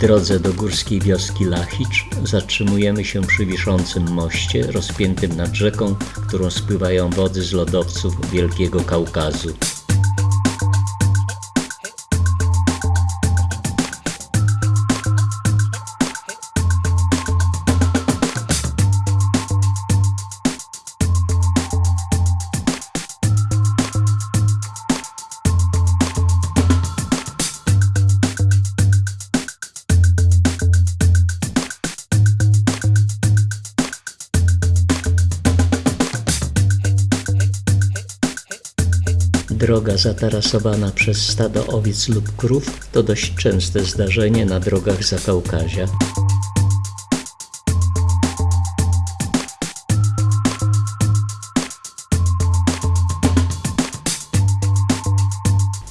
drodze do górskiej wioski Lachicz zatrzymujemy się przy wiszącym moście rozpiętym nad rzeką, którą spływają wody z lodowców Wielkiego Kaukazu. Droga zatarasowana przez stado owiec lub krów to dość częste zdarzenie na drogach Zakaukazia.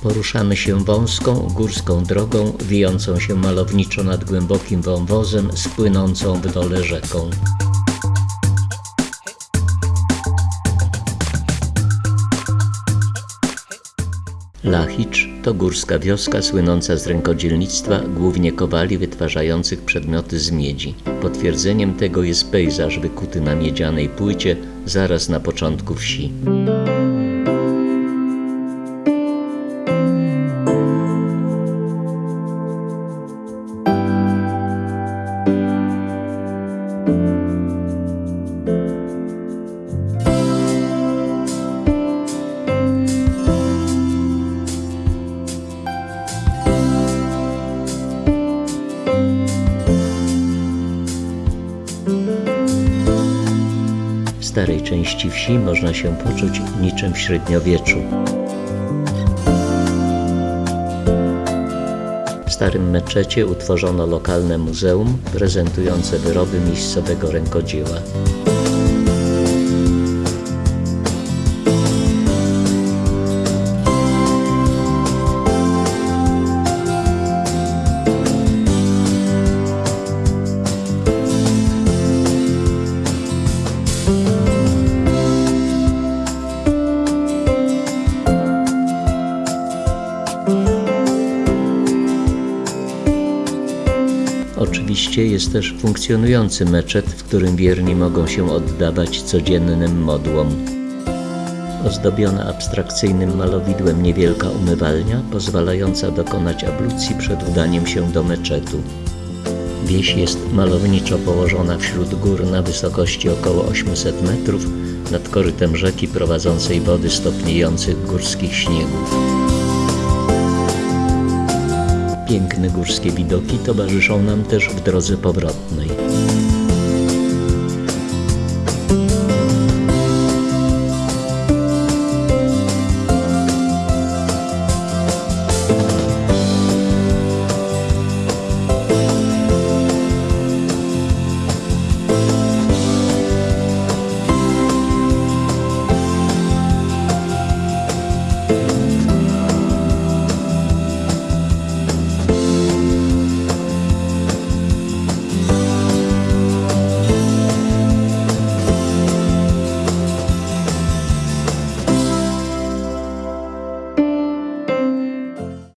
Poruszamy się wąską, górską drogą, wijącą się malowniczo nad głębokim wąwozem, spłynącą w dole rzeką. Lachicz to górska wioska słynąca z rękodzielnictwa, głównie kowali wytwarzających przedmioty z miedzi. Potwierdzeniem tego jest pejzaż wykuty na miedzianej płycie zaraz na początku wsi. Starej części wsi można się poczuć niczym w średniowieczu. W starym meczecie utworzono lokalne muzeum prezentujące wyroby miejscowego rękodzieła. Oczywiście jest też funkcjonujący meczet, w którym wierni mogą się oddawać codziennym modłom. Ozdobiona abstrakcyjnym malowidłem niewielka umywalnia, pozwalająca dokonać ablucji przed udaniem się do meczetu. Wieś jest malowniczo położona wśród gór na wysokości około 800 metrów nad korytem rzeki prowadzącej wody stopniejących górskich śniegów. Piękne górskie widoki towarzyszą nam też w drodze powrotnej.